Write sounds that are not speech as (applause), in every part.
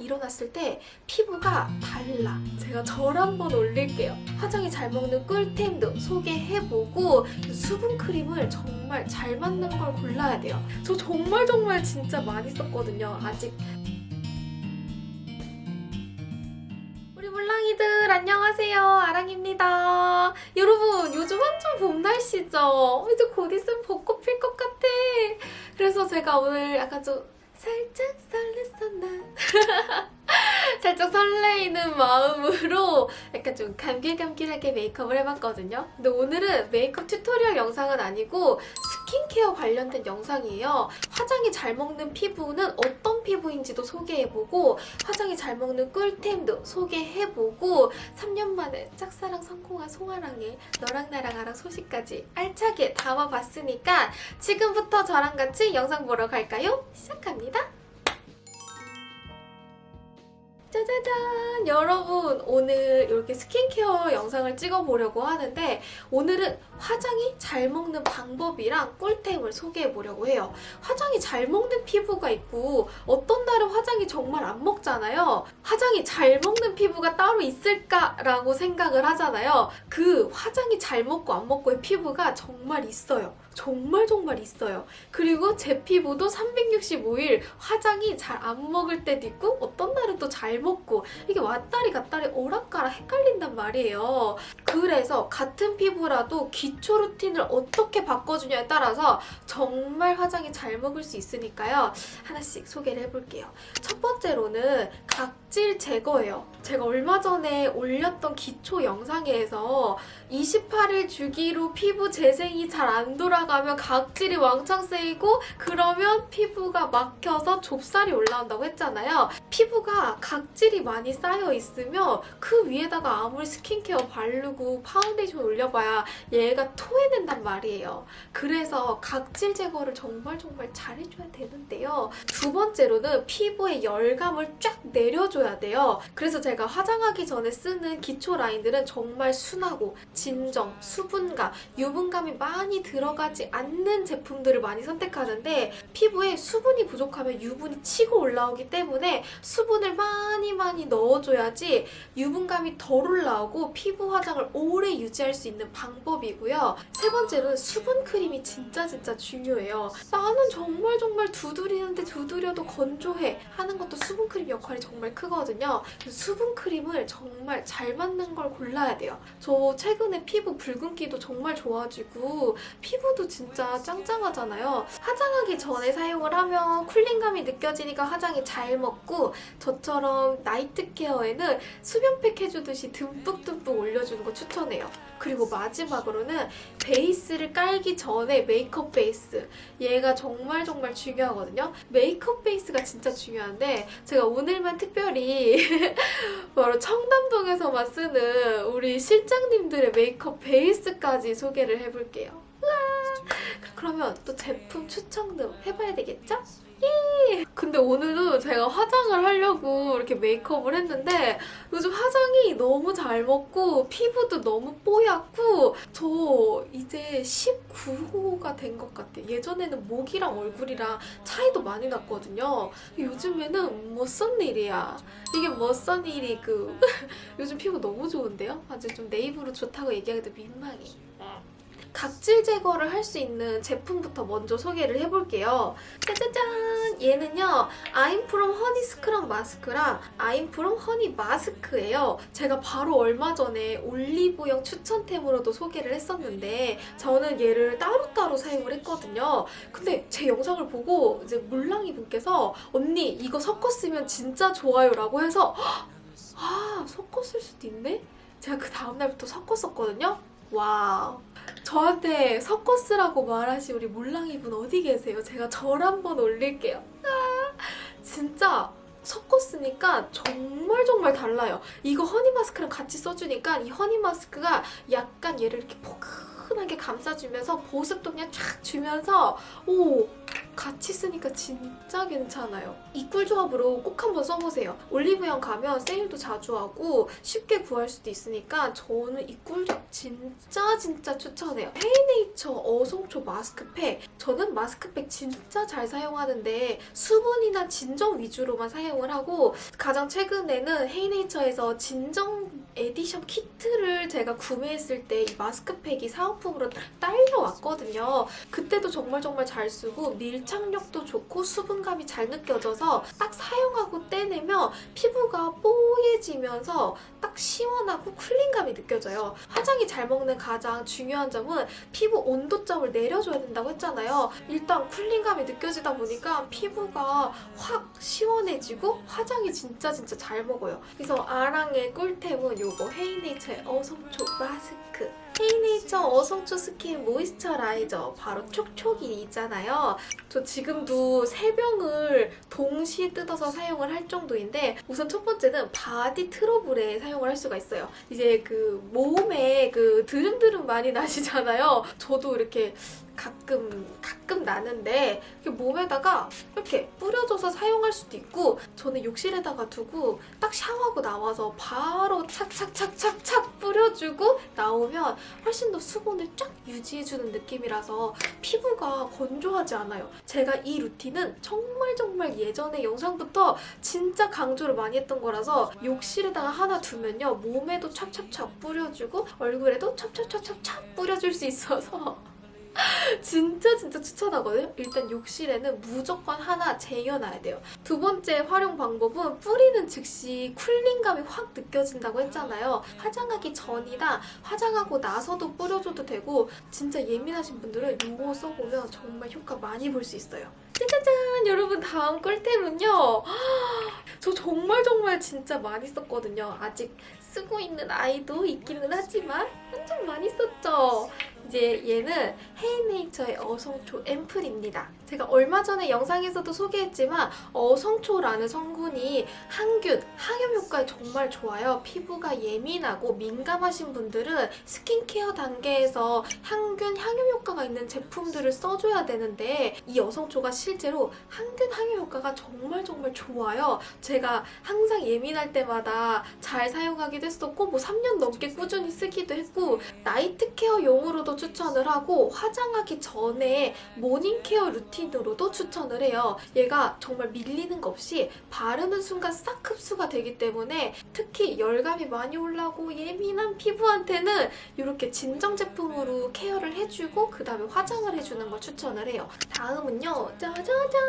일어났을 때 피부가 달라. 제가 절 한번 올릴게요. 화장이 잘 먹는 꿀템도 소개해보고 수분 크림을 정말 잘 맞는 걸 골라야 돼요. 저 정말 정말 진짜 많이 썼거든요. 아직 우리 물랑이들 안녕하세요 아랑입니다 여러분 요즘 완전 봄 날씨죠 이제 곧 있으면 벚꽃 필 것 같아 그래서 제가 오늘 약간 좀 살짝 설렜었나? (laughs) 살짝 설레이는 마음으로 약간 좀 감길감길하게 메이크업을 해봤거든요. 근데 오늘은 메이크업 튜토리얼 영상은 아니고 스킨케어 관련된 영상이에요 화장이 잘 먹는 피부는 어떤 피부인지도 소개해보고 화장이 잘 먹는 꿀템도 소개해보고 3년 만에 짝사랑 성공한 송아랑의 너랑 나랑 아랑 소식까지 알차게 담아봤으니까 지금부터 저랑 같이 영상 보러 갈까요? 시작합니다. 짜자잔! 여러분 오늘 이렇게 스킨케어 영상을 찍어보려고 하는데 오늘은 화장이 잘 먹는 방법이랑 꿀템을 소개해보려고 해요. 화장이 잘 먹는 피부가 있고 어떤 날은 화장이 정말 안 먹잖아요. 화장이 잘 먹는 피부가 따로 있을까라고 생각을 하잖아요. 그 화장이 잘 먹고 안 먹고의 피부가 정말 있어요. 정말 정말 있어요. 그리고 제 피부도 365일 화장이 잘 안 먹을 때도 있고 어떤 날은 또 잘 먹고 이게 왔다리 갔다리 오락가락 헷갈린단 말이에요. 그래서 같은 피부라도 기초 루틴을 어떻게 바꿔주냐에 따라서 정말 화장이 잘 먹을 수 있으니까요. 하나씩 소개를 해볼게요. 첫 번째로는 각질 제거예요. 제가 얼마 전에 올렸던 기초 영상에서 28일 주기로 피부 재생이 잘 안 돌아가면 각질이 왕창 쌓이고 그러면 피부가 막혀서 좁쌀이 올라온다고 했잖아요. 피부가 각질이 많이 쌓여 있으면 그 위에다가 아무리 스킨케어 바르고 파운데이션 올려봐야 얘가 토해낸단 말이에요. 그래서 각질 제거를 정말 정말 잘해줘야 되는데요. 두 번째로는 피부에 열감을 쫙 내려줘야 돼요. 그래서 제가 화장하기 전에 쓰는 기초 라인들은 정말 순하고 진정, 수분감, 유분감이 많이 들어가지 않는 제품들을 많이 선택하는데 피부에 수분이 부족하면 유분이 치고 올라오기 때문에 수분을 많이 많이 넣어줘야지 유분감이 덜 올라오고 피부 화장을 오래 유지할 수 있는 방법이고요. 세 번째로는 수분 크림이 진짜 진짜 중요해요. 나는 정말 정말 두드리는데 두드려도 건조해 하는 것도 수분 크림 역할이 정말 크 거든요. 수분 크림을 정말 잘 맞는 걸 골라야 돼요. 저 최근에 피부 붉은기도 정말 좋아지고 피부도 진짜 짱짱하잖아요. 화장하기 전에 사용을 하면 쿨링감이 느껴지니까 화장이 잘 먹고 저처럼 나이트 케어에는 수면팩 해주듯이 듬뿍듬뿍 올려주는 거 추천해요. 그리고 마지막으로는 베이스를 깔기 전에 메이크업 베이스 얘가 정말 정말 중요하거든요. 메이크업 베이스가 진짜 중요한데 제가 오늘만 특별히 (laughs) 바로 청담동에서만 쓰는 우리 실장님들의 메이크업 베이스까지 소개를 해볼게요. 그러면 또 제품 추천도 해봐야 되겠죠? 예! 근데 오늘도 제가 화장을 하려고 이렇게 메이크업을 했는데 요즘 화장이 너무 잘 먹고 피부도 너무 뽀얗고 저 이제 19호가 된 것 같아요. 예전에는 목이랑 얼굴이랑 차이도 많이 났거든요. 요즘에는 뭐선 일이야. 이게 뭐선 일이 그 (laughs) 요즘 피부 너무 좋은데요? 아주 좀 내 입으로 좋다고 얘기하기도 민망해. 각질 제거를 할 수 있는 제품부터 먼저 소개를 해볼게요. 짜자잔! 얘는요. 아임프롬 허니 스크럽 마스크랑 아임프롬 허니 마스크예요. 제가 바로 얼마 전에 올리브영 추천템으로도 소개를 했었는데 저는 얘를 따로따로 사용을 했거든요. 근데 제 영상을 보고 이제 물랑이 분께서 언니 이거 섞어 쓰면 진짜 좋아요 라고 해서 아쓸 수도 있네? 제가 그 다음날부터 섞었었거든요. 와우. 저한테 섞어 쓰라고 말하신 우리 몰랑이 분 어디 계세요? 제가 절 한번 올릴게요. 아, 진짜 섞어 쓰니까 정말 정말 달라요. 이거 허니 마스크랑 같이 써주니까 이 허니 마스크가 약간 얘를 이렇게 포근하게 감싸주면서 보습도 그냥 쫙 주면서 오 같이 쓰니까 진짜 괜찮아요. 이 꿀 조합으로 꼭 한번 써보세요. 올리브영 가면 세일도 자주 하고 쉽게 구할 수도 있으니까 저는 이 꿀 조합 진짜 진짜 추천해요. 헤이네이처 어성초 마스크팩. 저는 마스크팩 진짜 잘 사용하는데 수분이나 진정 위주로만 사용을 하고 가장 최근에는 헤이네이처에서 진정 에디션 키트를 제가 구매했을 때 이 마스크팩이 사은품으로 딸려왔거든요. 그때도 정말 정말 잘 쓰고 밀착력도 좋고 수분감이 잘 느껴져서 딱 사용하고 떼내면 피부가 뽀얘지면서 딱 시원하고 쿨링감이 느껴져요. 화장이 잘 먹는 가장 중요한 점은 피부 온도점을 내려줘야 된다고 했잖아요. 일단 쿨링감이 느껴지다 보니까 피부가 확 시원해지고 화장이 진짜 진짜 잘 먹어요. 그래서 아랑의 꿀템은 요거 헤이네이처의 어성초 마스크. 헤이네이처 어성초 스킨 모이스처라이저 바로 촉촉이 있잖아요. 저 지금도 세 병을 동시에 뜯어서 사용을 할 정도인데 우선 첫 번째는 바디 트러블에 사용을 할 수가 있어요. 이제 그 몸에 그 드름드름 많이 나시잖아요. 저도 이렇게 가끔 가끔 나는데 몸에다가 이렇게 뿌려줘서 사용할 수도 있고 저는 욕실에다가 두고 딱 샤워하고 나와서 바로 착착착착착 뿌려주고 나오면 훨씬 더 수분을 쫙 유지해주는 느낌이라서 피부가 건조하지 않아요. 제가 이 루틴은 정말 정말 예전에 영상부터 진짜 강조를 많이 했던 거라서 욕실에다가 하나 두면요 몸에도 찹찹찹 뿌려주고 얼굴에도 찹찹찹찹찹 뿌려줄 수 있어서 (laughs) 진짜 진짜 추천하거든요. 일단 욕실에는 무조건 하나 쟁여놔야 돼요. 두 번째 활용 방법은 뿌리는 즉시 쿨링감이 확 느껴진다고 했잖아요. 화장하기 전이나 화장하고 나서도 뿌려줘도 되고 진짜 예민하신 분들은 이거 써보면 정말 효과 많이 볼 수 있어요. 짜자잔! 여러분 다음 꿀템은요. (gasps) 저 정말 정말 진짜 많이 썼거든요. 아직 쓰고 있는 아이도 있기는 하지만 완전 많이 썼죠. 이제 얘는 헤이네이처의 어성초 앰플입니다. 제가 얼마 전에 영상에서도 소개했지만 어성초라는 성분이 항균, 항염 효과에 정말 좋아요. 피부가 예민하고 민감하신 분들은 스킨케어 단계에서 항균, 항염 효과가 있는 제품들을 써줘야 되는데 이 어성초가 실제로 항균, 항염 효과가 정말 정말 좋아요. 제가 항상 예민할 때마다 잘 사용하기도 했었고 뭐 3년 넘게 꾸준히 쓰기도 했고 night care 용으로도 추천을 하고 화장하기 전에 morning care 루틴으로도 추천을 해요. 얘가 정말 밀리는 거 없이 바르는 순간 싹 흡수가 되기 때문에 특히 열감이 많이 올라고 예민한 피부한테는 이렇게 진정 제품으로 care를 해주고 그 다음에 화장을 해주는 걸 추천을 해요. 다음은요. 짜자잔!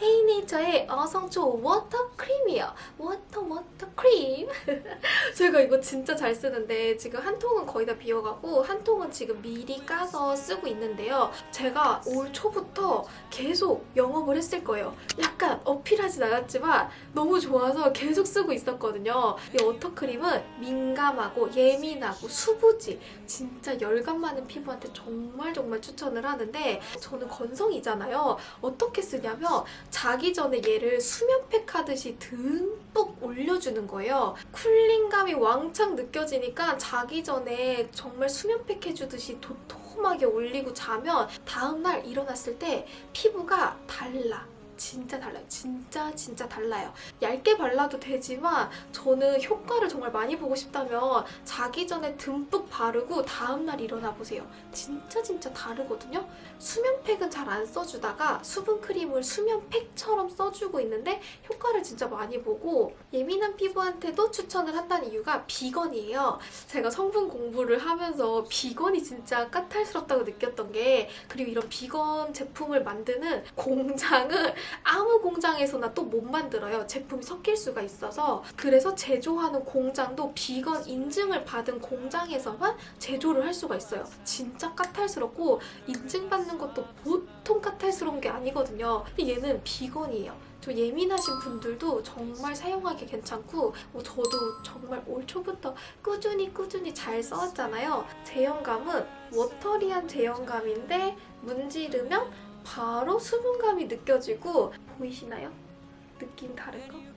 헤이네이처의 어성초 워터 크림이에요. 워터 워터 크림. 제가 이거 진짜 잘 쓰는데 지금 한 통은 거의 다 비어가고 한 통은 지금 미리 까서 쓰고 있는데요. 제가 올 초부터 계속 영업을 했을 거예요. 약간 어필하진 않았지만 너무 좋아서 계속 쓰고 있었거든요. 이 워터크림은 민감하고 예민하고 수부지 진짜 열감 많은 피부한테 정말 정말 추천을 하는데 저는 건성이잖아요. 어떻게 쓰냐면 자기 전에 얘를 수면팩 하듯이 듬뿍 올려주는 거예요. 쿨링감이 왕창 느껴지니까 자기 전에 정말 수면팩 해주듯이 도톰하게 올리고 자면 다음날 일어났을 때 피부가 달라. 진짜 달라요. 진짜 진짜 달라요. 얇게 발라도 되지만 저는 효과를 정말 많이 보고 싶다면 자기 전에 듬뿍 바르고 다음날 일어나 보세요. 진짜 진짜 다르거든요. 수면팩은 잘 안 써주다가 수분크림을 수면팩처럼 써주고 있는데 효과를 진짜 많이 보고 예민한 피부한테도 추천을 한다는 이유가 비건이에요. 제가 성분 공부를 하면서 비건이 진짜 까탈스럽다고 느꼈던 게 그리고 이런 비건 제품을 만드는 공장은 아무 공장에서나 또 못 만들어요. 제품이 섞일 수가 있어서 그래서 제조하는 공장도 비건 인증을 받은 공장에서만 제조를 할 수가 있어요. 진짜 까탈스럽고 인증받는 것도 보통 까탈스러운 게 아니거든요. 근데 얘는 비건이에요. 저 예민하신 분들도 정말 사용하기 괜찮고 뭐 저도 정말 올 초부터 꾸준히 꾸준히 잘 써왔잖아요. 제형감은 워터리한 제형감인데 문지르면 바로 수분감이 느껴지고 보이시나요? 느낌 다른 거?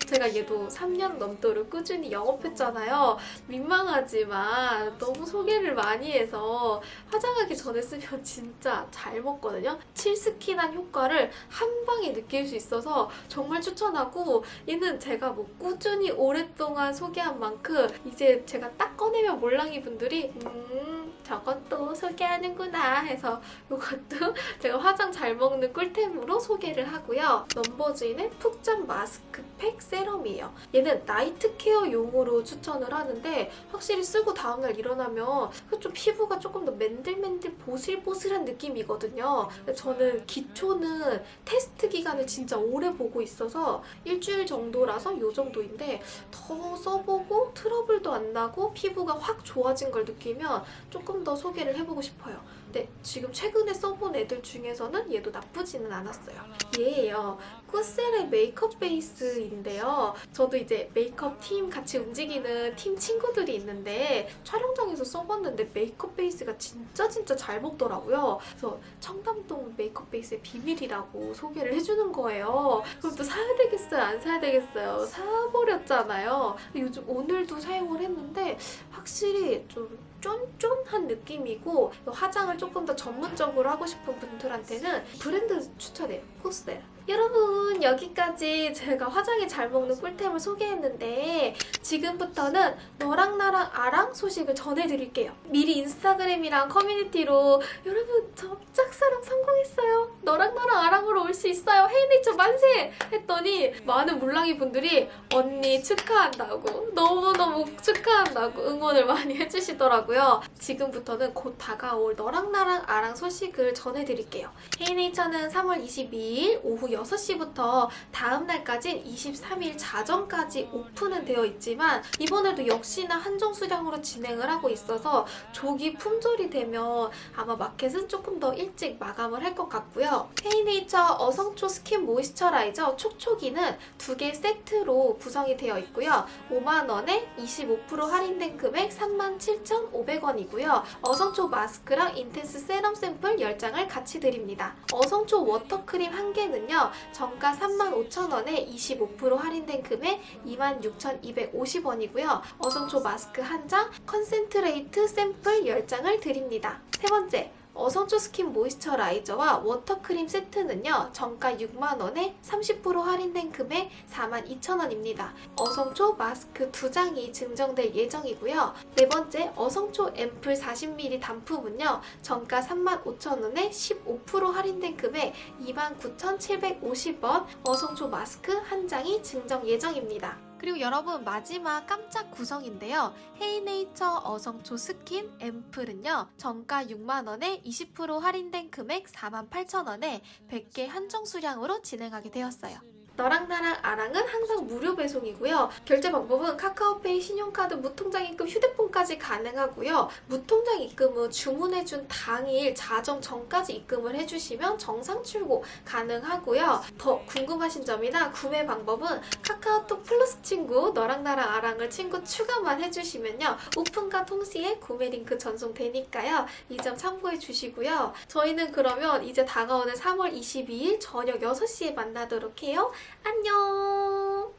제가 얘도 3년 넘도록 꾸준히 영업했잖아요. 민망하지만 너무 소개를 많이 해서 화장하기 전에 쓰면 (laughs) 진짜 잘 먹거든요. 칠스킨한 효과를 한 방에 느낄 수 있어서 정말 추천하고 얘는 제가 뭐 꾸준히 오랫동안 소개한 만큼 이제 제가 딱 꺼내면 몰랑이 분들이 음 저것도 소개하는구나 해서 이것도 (laughs) 제가 화장 잘 먹는 꿀템으로 소개를 하고요. 넘버즈인의 푹잠 마스크팩 세럼이에요. 얘는 night care용으로 추천을 하는데 확실히 쓰고 다음날 일어나면 좀 피부가 조금 더 맨들맨들 보슬보슬한 느낌이거든요. 저는 기초는 테스트 기간을 진짜 오래 보고 있어서 일주일 정도라서 이 정도인데 더 써보고 트러블도 안 나고 피부가 확 좋아진 걸 느끼면 조금 더 소개를 해보고 싶어요. 근데 지금 최근에 써본 애들 중에서는 얘도 나쁘지는 않았어요. 얘예요. 꾸셀의 메이크업 베이스인데요. 저도 이제 메이크업 팀 같이 움직이는 팀 친구들이 있는데 촬영장에서 써봤는데 메이크업 베이스가 진짜 진짜 잘 먹더라고요. 그래서 청담동 메이크업 베이스의 비밀이라고 소개를 해주는 거예요. 그럼 또 사야 되겠어요? 안 사야 되겠어요? 사버렸잖아요. 요즘 오늘도 사용을 했는데 확실히 좀 쫀쫀한 느낌이고 화장을 조금 더 전문적으로 하고 싶은 분들한테는 브랜드 추천해요. 코스데라. 여러분 여기까지 제가 화장이 잘 먹는 꿀템을 소개했는데 지금부터는 너랑 나랑 아랑 소식을 전해드릴게요. 미리 인스타그램이랑 커뮤니티로 여러분 저 짝사랑 성공했어요. 너랑 나랑 아랑으로 올 수 있어요. 헤이네이처 만세! 했더니 많은 물랑이 분들이 언니 축하한다고 너무너무 축하한다고 응원을 많이 해주시더라고요. 지금부터는 곧 다가올 너랑 나랑 아랑 소식을 전해드릴게요. 헤이네이처는 3월 22일 오후 6시부터 다음 날까진 23일 자정까지 오픈은 되어 있지만 이번에도 역시나 한정 수량으로 진행을 하고 있어서 조기 품절이 되면 아마 마켓은 조금 더 일찍 마감을 할 것 같고요. 헤이네이처 어성초 스킨 모이스처라이저 촉촉이는 두 개 세트로 구성이 되어 있고요. 5만원에 25% 할인된 금액 37,500원이고요. 어성초 마스크랑 인텐스 세럼 샘플 10장을 같이 드립니다. 어성초 워터크림 한 개는요. 정가 35,000원에 25% 할인된 금액 26,250원이고요. 어성초 마스크 한 장, 컨센트레이트 샘플 10장을 드립니다. 세 번째, 어성초 스킨 모이스처라이저와 워터크림 세트는요. 정가 6만원에 30% 할인된 금액 42,000원입니다. 어성초 마스크 2장이 증정될 예정이고요. 네 번째, 어성초 앰플 40ml 단품은요. 정가 35,000원에 15% 할인된 금액 29,750원 어성초 마스크 한 장이 증정 예정입니다. 그리고 여러분 마지막 깜짝 구성인데요. 헤이네이처 어성초 스킨 앰플은요. 정가 6만원에 20% 할인된 금액 48,000원에 100개 한정 수량으로 진행하게 되었어요. 너랑 나랑 아랑은 항상 무료 배송이고요. 결제 방법은 카카오페이, 신용카드, 무통장 입금, 휴대폰까지 가능하고요. 무통장 입금은 주문해준 당일 자정 전까지 입금을 해주시면 정상 출고 가능하고요. 더 궁금하신 점이나 구매 방법은 카카오톡 플러스 친구 너랑 나랑 아랑을 친구 추가만 해주시면요. 오픈과 동시에 구매 링크 전송되니까요. 이 점 참고해 주시고요. 저희는 그러면 이제 다가오는 3월 22일 저녁 6시에 만나도록 해요. 안녕.